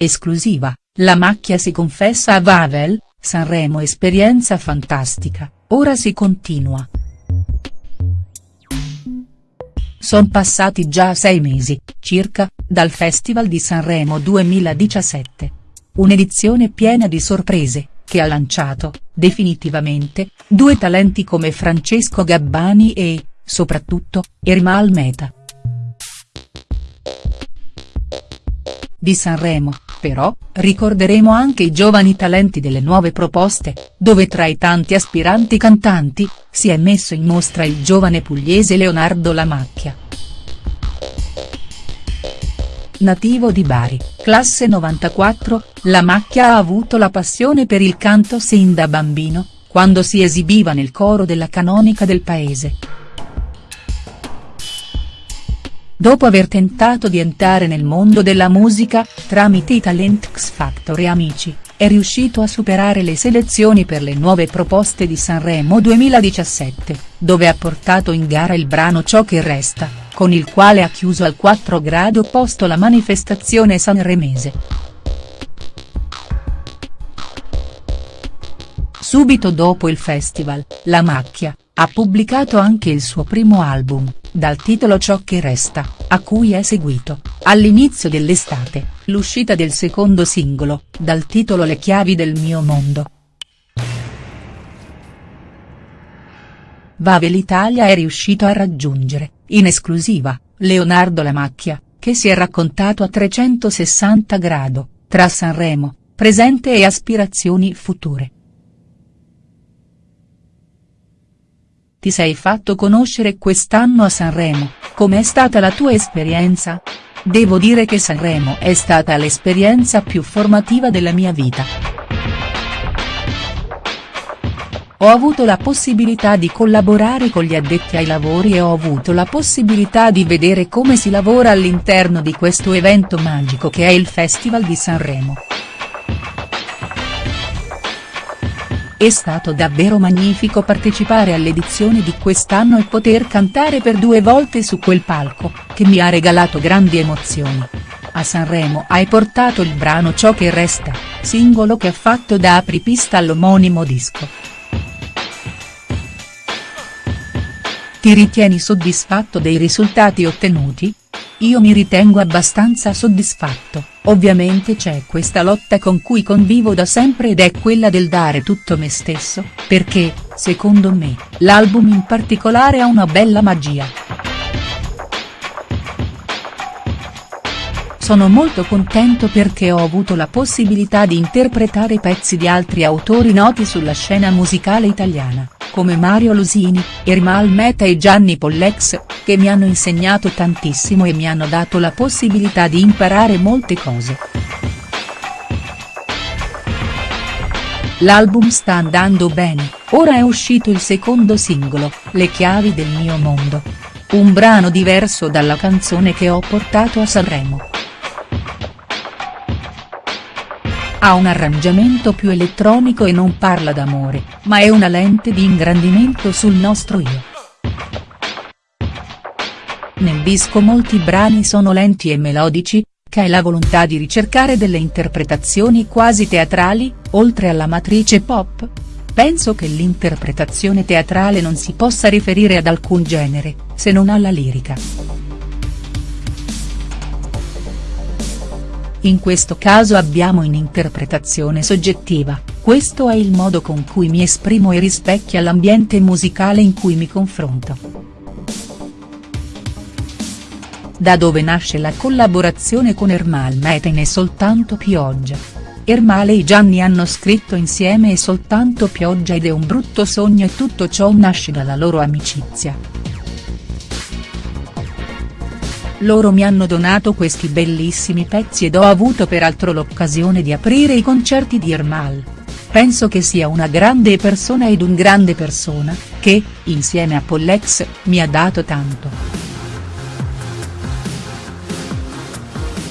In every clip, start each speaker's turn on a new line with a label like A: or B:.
A: Esclusiva, la macchia si confessa a Vavel, Sanremo esperienza fantastica, ora si continua. Son passati già sei mesi, circa, dal Festival di Sanremo 2017. Un'edizione piena di sorprese, che ha lanciato, definitivamente, due talenti come Francesco Gabbani e, soprattutto, Ermal Meta. Di Sanremo, però, ricorderemo anche i giovani talenti delle nuove proposte, dove tra i tanti aspiranti cantanti, si è messo in mostra il giovane pugliese Leonardo Lamacchia. Nativo di Bari, classe 94, Lamacchia ha avuto la passione per il canto sin da bambino, quando si esibiva nel coro della canonica del paese. Dopo aver tentato di entrare nel mondo della musica, tramite i talent X Factor e Amici, è riuscito a superare le selezioni per le nuove proposte di Sanremo 2017, dove ha portato in gara il brano Ciò che resta, con il quale ha chiuso al 4 grado opposto la manifestazione sanremese. Subito dopo il festival, La Macchia, ha pubblicato anche il suo primo album, dal titolo Ciò che resta, a cui è seguito, all'inizio dell'estate, l'uscita del secondo singolo, dal titolo Le chiavi del mio mondo. Vavel Italia è riuscito a raggiungere, in esclusiva, Leonardo Lamacchia, che si è raccontato a 360 grado, tra Sanremo, presente e aspirazioni future. Ti sei fatto conoscere quest'anno a Sanremo, com'è stata la tua esperienza? Devo dire che Sanremo è stata l'esperienza più formativa della mia vita. Ho avuto la possibilità di collaborare con gli addetti ai lavori e ho avuto la possibilità di vedere come si lavora all'interno di questo evento magico che è il Festival di Sanremo. È stato davvero magnifico partecipare all'edizione di quest'anno e poter cantare per due volte su quel palco, che mi ha regalato grandi emozioni. A Sanremo hai portato il brano Ciò che resta, singolo che ha fatto da apripista all'omonimo disco. Ti ritieni soddisfatto dei risultati ottenuti? Io mi ritengo abbastanza soddisfatto, ovviamente c'è questa lotta con cui convivo da sempre ed è quella del dare tutto me stesso, perché, secondo me, l'album in particolare ha una bella magia. Sono molto contento perché ho avuto la possibilità di interpretare pezzi di altri autori noti sulla scena musicale italiana come Mario Lusini, Ermal Meta e Gianni Pollex, che mi hanno insegnato tantissimo e mi hanno dato la possibilità di imparare molte cose. L'album sta andando bene, ora è uscito il secondo singolo, Le chiavi del mio mondo. Un brano diverso dalla canzone che ho portato a Sanremo. Ha un arrangiamento più elettronico e non parla d'amore, ma è una lente di ingrandimento sul nostro io. Nel disco molti brani sono lenti e melodici, che è la volontà di ricercare delle interpretazioni quasi teatrali, oltre alla matrice pop. Penso che l'interpretazione teatrale non si possa riferire ad alcun genere, se non alla lirica. In questo caso abbiamo un'interpretazione soggettiva, questo è il modo con cui mi esprimo e rispecchia l'ambiente musicale in cui mi confronto. Da dove nasce la collaborazione con Ermal Meta in E soltanto pioggia. Ermale e Gianni hanno scritto insieme E soltanto pioggia ed è un brutto sogno e tutto ciò nasce dalla loro amicizia. Loro mi hanno donato questi bellissimi pezzi ed ho avuto peraltro l'occasione di aprire i concerti di Ermal. Penso che sia una grande persona ed un grande persona, che, insieme a Pollex, mi ha dato tanto.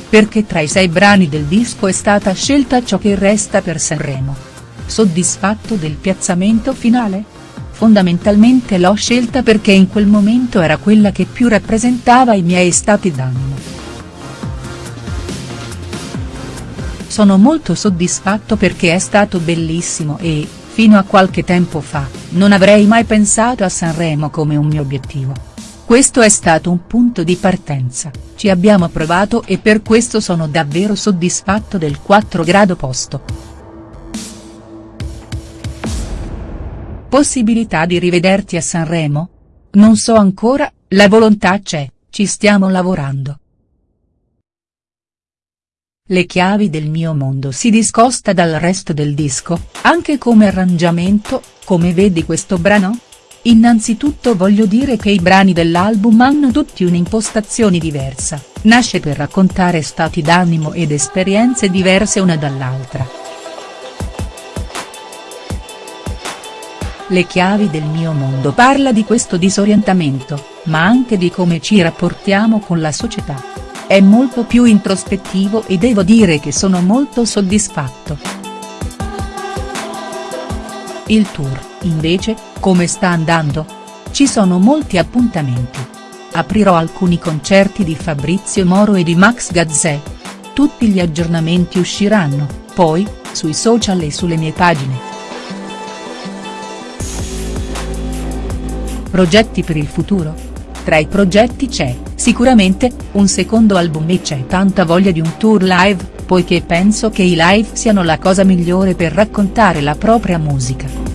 A: Perché tra i sei brani del disco è stata scelta ciò che resta per Sanremo. Soddisfatto del piazzamento finale?. Fondamentalmente l'ho scelta perché in quel momento era quella che più rappresentava i miei stati d'animo. sono molto soddisfatto perché è stato bellissimo e, fino a qualche tempo fa, non avrei mai pensato a Sanremo come un mio obiettivo. Questo è stato un punto di partenza, ci abbiamo provato e per questo sono davvero soddisfatto del 4 grado posto. Possibilità di rivederti a Sanremo? Non so ancora, la volontà c'è, ci stiamo lavorando. Le chiavi del mio mondo si discosta dal resto del disco, anche come arrangiamento, come vedi questo brano? Innanzitutto voglio dire che i brani dell'album hanno tutti un'impostazione diversa, nasce per raccontare stati d'animo ed esperienze diverse una dall'altra. Le chiavi del mio mondo parla di questo disorientamento, ma anche di come ci rapportiamo con la società. È molto più introspettivo e devo dire che sono molto soddisfatto. Il tour, invece, come sta andando? Ci sono molti appuntamenti. Aprirò alcuni concerti di Fabrizio Moro e di Max Gazzè. Tutti gli aggiornamenti usciranno, poi, sui social e sulle mie pagine. Progetti per il futuro? Tra i progetti c'è, sicuramente, un secondo album e c'è tanta voglia di un tour live, poiché penso che i live siano la cosa migliore per raccontare la propria musica.